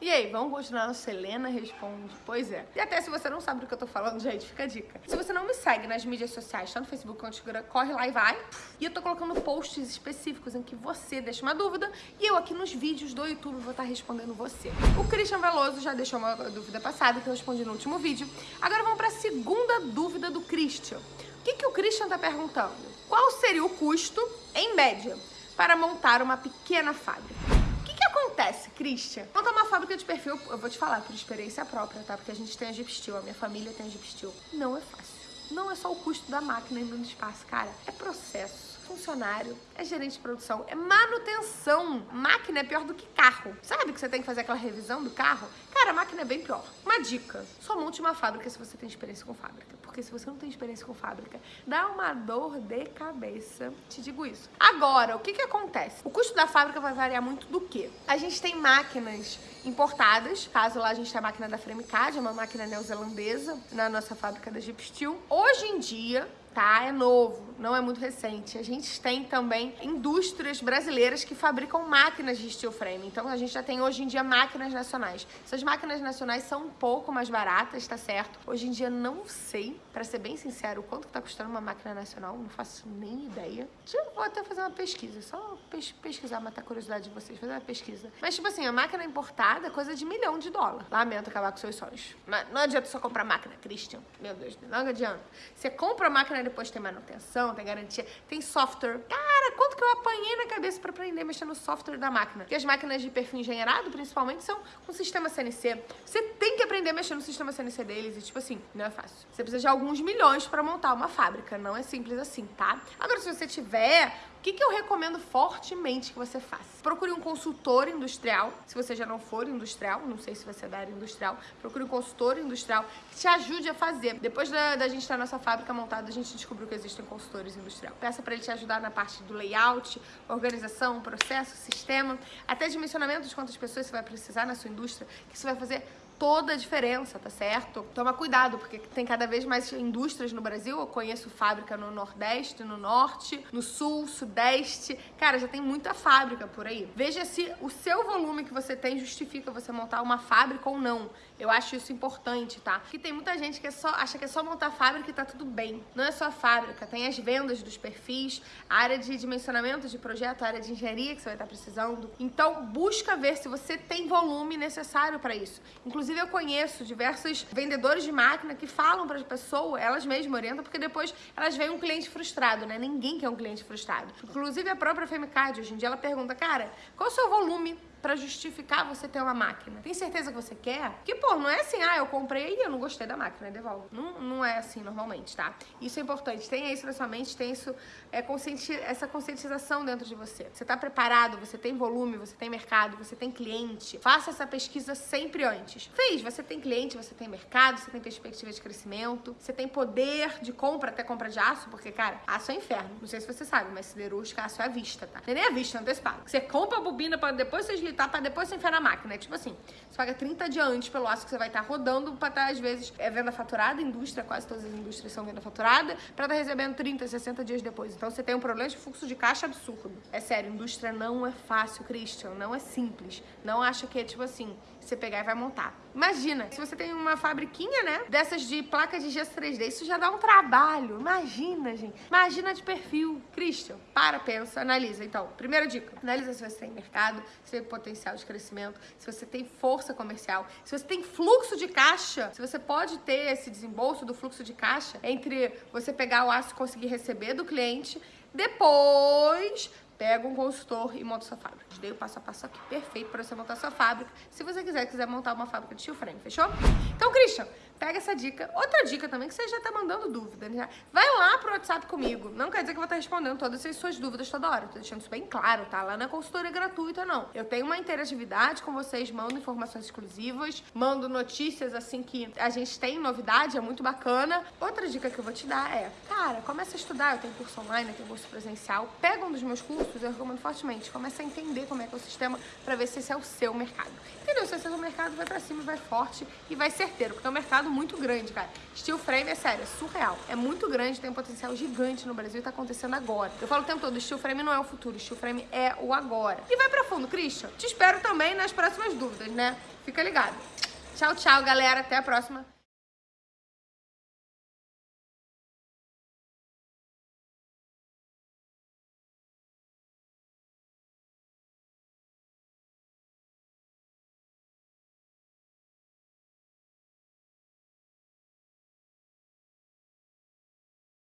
E aí, vamos continuar no Selena Responde? Pois é. E até se você não sabe do que eu tô falando, gente, fica a dica. Se você não me segue nas mídias sociais, tanto no Facebook quanto no Instagram, corre lá e vai. E eu tô colocando posts específicos em que você deixa uma dúvida e eu aqui nos vídeos do YouTube vou estar respondendo você. O Christian Veloso já deixou uma dúvida passada que eu respondi no último vídeo. Agora vamos pra segunda dúvida do Christian. O que, que o Christian tá perguntando? Qual seria o custo, em média, para montar uma pequena fábrica? Acontece, Christian? Montar uma fábrica de perfil, eu vou te falar por experiência própria, tá? Porque a gente tem a Steel, a minha família tem a Steel. Não é fácil. Não é só o custo da máquina indo no espaço, cara. É processo funcionário, é gerente de produção, é manutenção. Máquina é pior do que carro. Sabe que você tem que fazer aquela revisão do carro? Cara, a máquina é bem pior. Uma dica, só monte uma fábrica se você tem experiência com fábrica. Porque se você não tem experiência com fábrica, dá uma dor de cabeça. Te digo isso. Agora, o que que acontece? O custo da fábrica vai variar muito do quê? A gente tem máquinas importadas. Caso lá a gente tenha a máquina da Fremicad, é uma máquina neozelandesa, na nossa fábrica da Jeep Steel. Hoje em dia, tá? É novo, não é muito recente. A gente tem também indústrias brasileiras que fabricam máquinas de steel frame. Então a gente já tem hoje em dia máquinas nacionais. Essas máquinas nacionais são um pouco mais baratas, tá certo? Hoje em dia não sei, para ser bem sincero, quanto que tá custando uma máquina nacional, não faço nem ideia. Eu vou até fazer uma pesquisa, só pes pesquisar, matar a curiosidade de vocês, fazer uma pesquisa. Mas tipo assim, a máquina importada é coisa de milhão de dólar. Lamento acabar com seus sonhos. Mas não adianta só comprar máquina, Christian. Meu Deus, não adianta. Você compra a máquina depois tem manutenção, tem garantia, tem software. Cara, quanto que eu apanhei na cabeça para aprender a mexer no software da máquina? Porque as máquinas de perfil engenheirado, principalmente, são com sistema CNC. Você tem que aprender a mexer no sistema CNC deles e, tipo assim, não é fácil. Você precisa de alguns milhões para montar uma fábrica, não é simples assim, tá? Agora, se você tiver o que, que eu recomendo fortemente que você faça? Procure um consultor industrial, se você já não for industrial, não sei se você é da área industrial, procure um consultor industrial que te ajude a fazer. Depois da, da gente ter a nossa fábrica montada, a gente descobriu que existem consultores industriais. Peça para ele te ajudar na parte do layout, organização, processo, sistema, até dimensionamento de quantas pessoas você vai precisar na sua indústria, que isso vai fazer toda a diferença, tá certo? Toma cuidado, porque tem cada vez mais indústrias no Brasil. Eu conheço fábrica no Nordeste, no Norte, no Sul, Sudeste. Cara, já tem muita fábrica por aí. Veja se o seu volume que você tem justifica você montar uma fábrica ou não. Eu acho isso importante, tá? Porque tem muita gente que é só, acha que é só montar fábrica e tá tudo bem. Não é só a fábrica, tem as vendas dos perfis, a área de dimensionamento de projeto, a área de engenharia que você vai estar precisando. Então, busca ver se você tem volume necessário para isso. Inclusive, Inclusive, eu conheço diversos vendedores de máquina que falam para as pessoas, elas mesmas orientam, porque depois elas veem um cliente frustrado, né? Ninguém quer um cliente frustrado. Inclusive, a própria Femicard, hoje em dia, ela pergunta, cara, qual é o seu volume para justificar você ter uma máquina. Tem certeza que você quer? Que, pô, não é assim, ah, eu comprei e eu não gostei da máquina, devolvo. Não, não é assim normalmente, tá? Isso é importante. Tenha isso na sua mente, tenha isso, é, conscienti essa conscientização dentro de você. Você tá preparado, você tem volume, você tem mercado, você tem cliente. Faça essa pesquisa sempre antes. Fez, você tem cliente, você tem mercado, você tem perspectiva de crescimento, você tem poder de compra, até compra de aço, porque, cara, aço é inferno. Não sei se você sabe, mas siderúrgica, aço é à vista, tá? Nem é à vista, antecipado. Você compra a bobina para depois vocês facilitar para depois você enfiar na máquina. É tipo assim, você paga 30 dias pelo aço que você vai estar tá rodando para estar, tá, às vezes, é venda faturada, indústria, quase todas as indústrias são venda faturada, para estar tá recebendo 30, 60 dias depois. Então você tem um problema de fluxo de caixa absurdo. É sério, indústria não é fácil, Christian, não é simples. Não acha que é tipo assim, você pegar e vai montar. Imagina, se você tem uma fabriquinha, né, dessas de placas de gesso 3D, isso já dá um trabalho. Imagina, gente. Imagina de perfil. Christian, para, pensa, analisa. Então, primeira dica, analisa se você tem mercado, se tem potencial de crescimento, se você tem força comercial, se você tem fluxo de caixa, se você pode ter esse desembolso do fluxo de caixa entre você pegar o aço e conseguir receber do cliente, depois pega um consultor e monta sua fábrica. Te dei o passo a passo aqui perfeito para você montar sua fábrica, se você quiser, quiser montar uma fábrica de steel frame, fechou? Então, Christian, pega essa dica. Outra dica também, que você já tá mandando dúvida, né? Vai lá pro WhatsApp comigo. Não quer dizer que eu vou estar respondendo todas as suas dúvidas toda hora. Tô deixando isso bem claro, tá? Lá na consultoria gratuita, não. Eu tenho uma interatividade com vocês, mando informações exclusivas, mando notícias, assim, que a gente tem novidade, é muito bacana. Outra dica que eu vou te dar é, cara, começa a estudar. Eu tenho curso online, eu tenho curso presencial. Pega um dos meus cursos, eu recomendo fortemente. Começa a entender como é que é o sistema pra ver se esse é o seu mercado. Entendeu? Se esse é o seu mercado, vai pra cima, vai forte e vai certeiro, porque um mercado muito grande, cara. Steel frame é sério, é surreal. É muito grande, tem um potencial gigante no Brasil e tá acontecendo agora. Eu falo o tempo todo, steel frame não é o futuro, steel frame é o agora. E vai pra fundo, Christian. Te espero também nas próximas dúvidas, né? Fica ligado. Tchau, tchau, galera. Até a próxima.